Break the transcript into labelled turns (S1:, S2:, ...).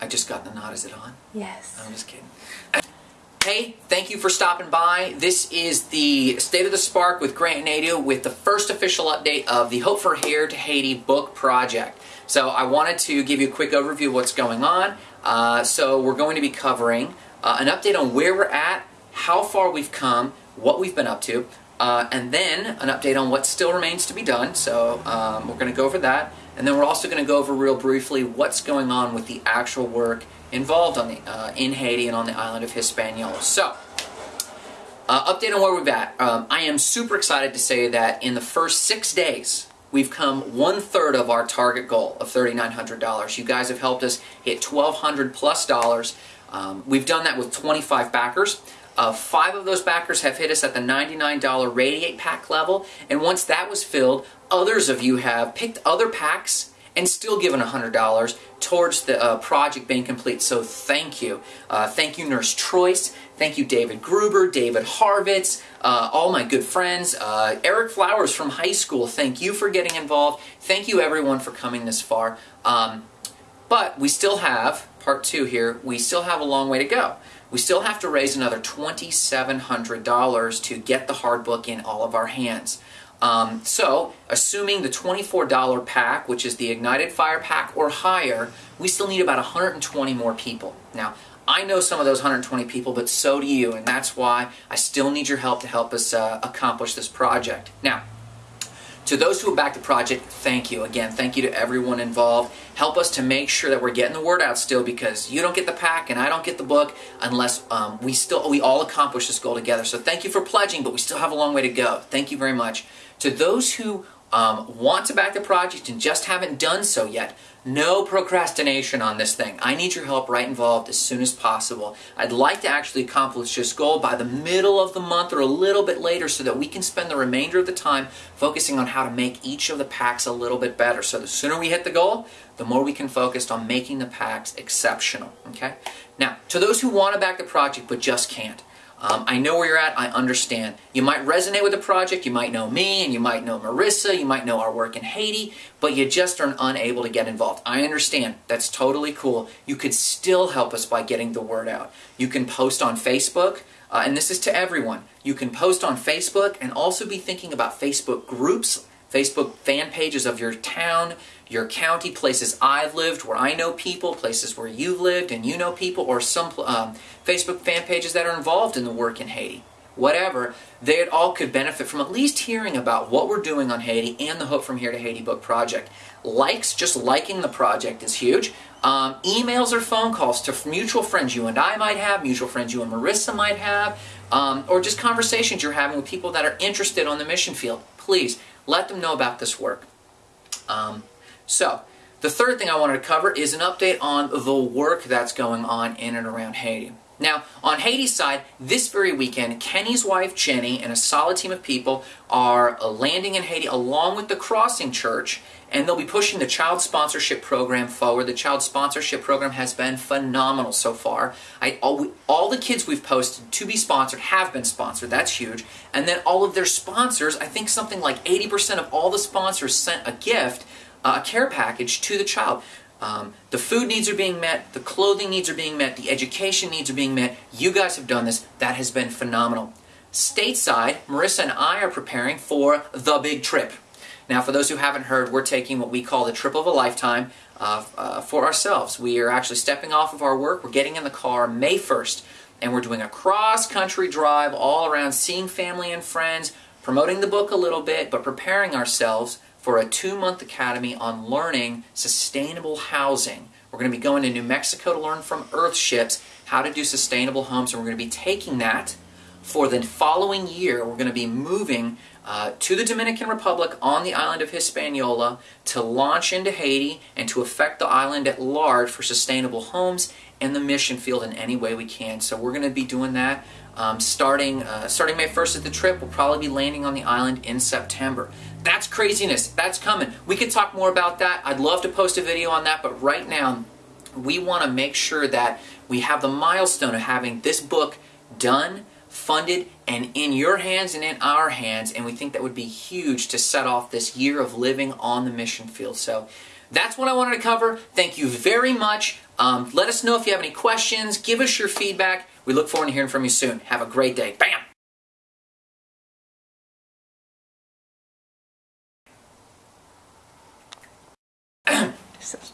S1: I just got the nod. Is it on?
S2: Yes.
S1: I'm just kidding. Hey, thank you for stopping by. This is the State of the Spark with Grant Nadeau with the first official update of the Hope for Here to Haiti book project. So I wanted to give you a quick overview of what's going on. Uh, so we're going to be covering uh, an update on where we're at, how far we've come, what we've been up to, uh, and then an update on what still remains to be done. So um, we're going to go over that. And then we're also going to go over real briefly what's going on with the actual work involved on the, uh, in Haiti and on the island of Hispaniola. So, uh, update on where we're at. Um, I am super excited to say that in the first six days, we've come one third of our target goal of $3,900. You guys have helped us hit 1,200 plus dollars. Um, we've done that with 25 backers. Uh, five of those backers have hit us at the $99 Radiate pack level, and once that was filled, others of you have picked other packs and still given $100 towards the uh, project being complete. So thank you. Uh, thank you, Nurse Troyce. Thank you, David Gruber, David Harvitz, uh, all my good friends. Uh, Eric Flowers from high school, thank you for getting involved. Thank you, everyone, for coming this far. Um, but we still have, part two here, we still have a long way to go. We still have to raise another $2,700 to get the hard book in all of our hands. Um, so, assuming the $24 pack, which is the Ignited Fire pack or higher, we still need about 120 more people. Now, I know some of those 120 people, but so do you, and that's why I still need your help to help us uh, accomplish this project. Now, to those who backed the project, thank you. Again, thank you to everyone involved. Help us to make sure that we're getting the word out still because you don't get the pack and I don't get the book unless um, we still we all accomplish this goal together. So thank you for pledging, but we still have a long way to go. Thank you very much. To those who um, want to back the project and just haven't done so yet, no procrastination on this thing. I need your help right involved as soon as possible. I'd like to actually accomplish this goal by the middle of the month or a little bit later so that we can spend the remainder of the time focusing on how to make each of the packs a little bit better. So the sooner we hit the goal, the more we can focus on making the packs exceptional. Okay? Now, to those who want to back the project but just can't, um, I know where you're at. I understand. You might resonate with the project. You might know me, and you might know Marissa. You might know our work in Haiti, but you just are unable to get involved. I understand. That's totally cool. You could still help us by getting the word out. You can post on Facebook, uh, and this is to everyone. You can post on Facebook and also be thinking about Facebook groups Facebook fan pages of your town, your county, places I've lived, where I know people, places where you've lived and you know people, or some um, Facebook fan pages that are involved in the work in Haiti. Whatever, they all could benefit from at least hearing about what we're doing on Haiti and the Hope from Here to Haiti book project. Likes, just liking the project is huge. Um, emails or phone calls to mutual friends you and I might have, mutual friends you and Marissa might have, um, or just conversations you're having with people that are interested on the mission field. Please let them know about this work. Um, so, the third thing I wanted to cover is an update on the work that's going on in and around Haiti. Now, on Haiti's side, this very weekend, Kenny's wife Jenny and a solid team of people are landing in Haiti along with the Crossing Church and they'll be pushing the child sponsorship program forward. The child sponsorship program has been phenomenal so far. I, all, all the kids we've posted to be sponsored have been sponsored. That's huge. And then all of their sponsors, I think something like 80% of all the sponsors sent a gift, uh, a care package to the child. Um, the food needs are being met, the clothing needs are being met, the education needs are being met. You guys have done this. That has been phenomenal. Stateside, Marissa and I are preparing for the big trip. Now, for those who haven't heard, we're taking what we call the trip of a lifetime uh, uh, for ourselves. We are actually stepping off of our work. We're getting in the car May 1st, and we're doing a cross-country drive all around, seeing family and friends, promoting the book a little bit, but preparing ourselves for a two-month academy on learning sustainable housing. We're going to be going to New Mexico to learn from Earthships how to do sustainable homes, and we're going to be taking that for the following year. We're going to be moving uh, to the Dominican Republic on the island of Hispaniola to launch into Haiti and to affect the island at large for sustainable homes and the mission field in any way we can. So we're going to be doing that um, starting uh, starting May 1st at the trip. We'll probably be landing on the island in September. That's craziness. That's coming. We could talk more about that. I'd love to post a video on that, but right now we want to make sure that we have the milestone of having this book done funded and in your hands and in our hands and we think that would be huge to set off this year of living on the mission field. So that's what I wanted to cover. Thank you very much. Um, let us know if you have any questions. Give us your feedback. We look forward to hearing from you soon. Have a great day. Bam!
S2: This is